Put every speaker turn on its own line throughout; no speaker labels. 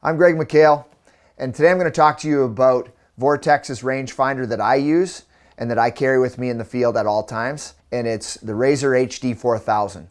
I'm Greg McHale, and today I'm going to talk to you about Vortex's rangefinder that I use and that I carry with me in the field at all times, and it's the Razor HD 4000.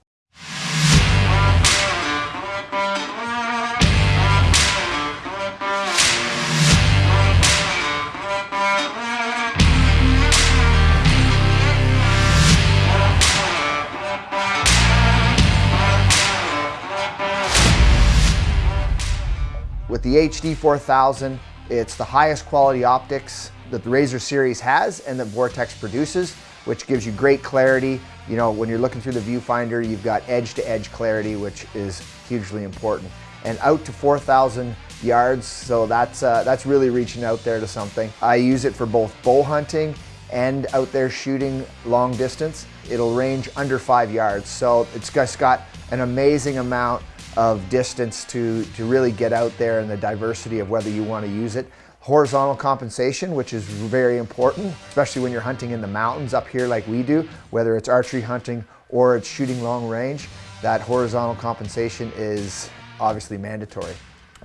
With the HD 4000, it's the highest quality optics that the Razor series has and that Vortex produces, which gives you great clarity. You know, when you're looking through the viewfinder, you've got edge-to-edge -edge clarity, which is hugely important. And out to 4,000 yards, so that's, uh, that's really reaching out there to something. I use it for both bow hunting and out there shooting long distance. It'll range under five yards, so it's just got an amazing amount of distance to, to really get out there and the diversity of whether you want to use it. Horizontal compensation, which is very important, especially when you're hunting in the mountains up here like we do, whether it's archery hunting or it's shooting long range, that horizontal compensation is obviously mandatory.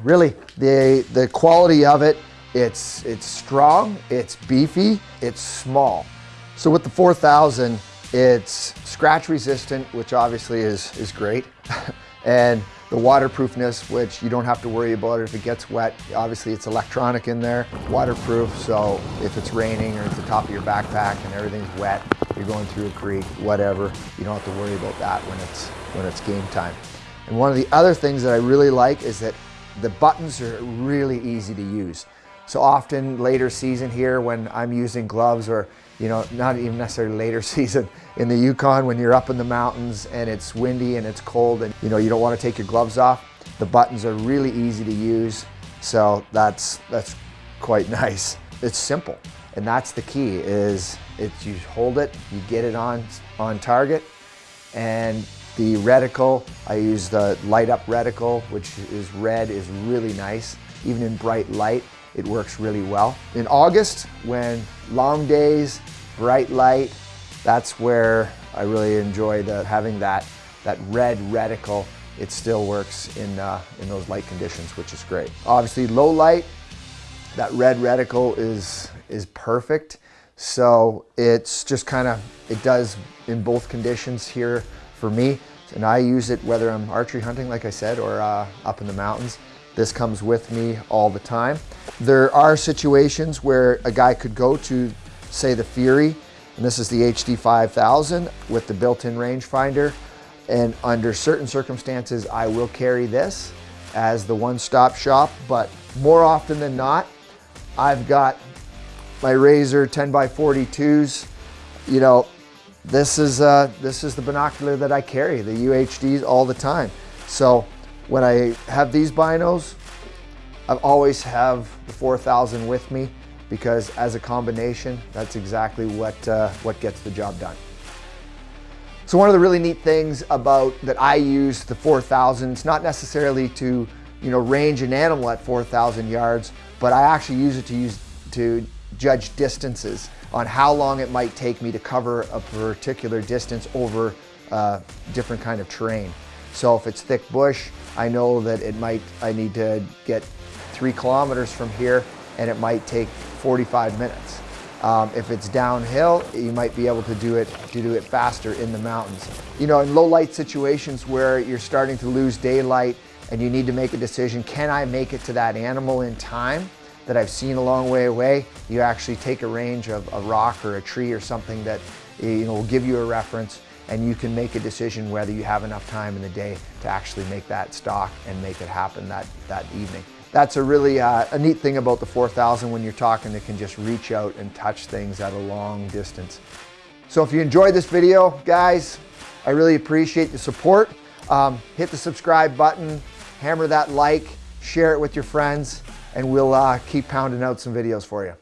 Really, the, the quality of it, it's, it's strong, it's beefy, it's small. So with the 4000, it's scratch resistant, which obviously is, is great. and the waterproofness, which you don't have to worry about if it gets wet. Obviously it's electronic in there, waterproof, so if it's raining or it's the top of your backpack and everything's wet, you're going through a creek, whatever, you don't have to worry about that when it's, when it's game time. And one of the other things that I really like is that the buttons are really easy to use. So often later season here when I'm using gloves or you know, not even necessarily later season in the Yukon when you're up in the mountains and it's windy and it's cold and you know, you don't want to take your gloves off. The buttons are really easy to use. So that's, that's quite nice. It's simple. And that's the key is it's you hold it, you get it on, on target and the reticle, I use the light up reticle, which is red, is really nice. Even in bright light, it works really well. In August, when long days, bright light, that's where I really enjoy the, having that, that red reticle. It still works in, uh, in those light conditions, which is great. Obviously low light, that red reticle is, is perfect. So it's just kind of, it does in both conditions here for me. And I use it whether I'm archery hunting, like I said, or uh, up in the mountains. This comes with me all the time. There are situations where a guy could go to, say, the Fury, and this is the HD 5000 with the built-in rangefinder. And under certain circumstances, I will carry this as the one-stop shop, but more often than not, I've got my Razor 10 by 42s. You know, this is, uh, this is the binocular that I carry, the UHDs all the time. So when I have these binos, I always have the 4000 with me because as a combination, that's exactly what, uh, what gets the job done. So one of the really neat things about that I use the 4000, it's not necessarily to you know, range an animal at 4,000 yards, but I actually use it to use to judge distances on how long it might take me to cover a particular distance over uh, different kind of terrain. So if it's thick bush, I know that it might, I need to get three kilometers from here and it might take 45 minutes. Um, if it's downhill, you might be able to do it to do it faster in the mountains. You know, in low light situations where you're starting to lose daylight and you need to make a decision, can I make it to that animal in time that I've seen a long way away? You actually take a range of a rock or a tree or something that you know will give you a reference and you can make a decision whether you have enough time in the day to actually make that stalk and make it happen that, that evening. That's a really uh, a neat thing about the 4000 when you're talking, it can just reach out and touch things at a long distance. So if you enjoyed this video, guys, I really appreciate the support. Um, hit the subscribe button, hammer that like, share it with your friends, and we'll uh, keep pounding out some videos for you.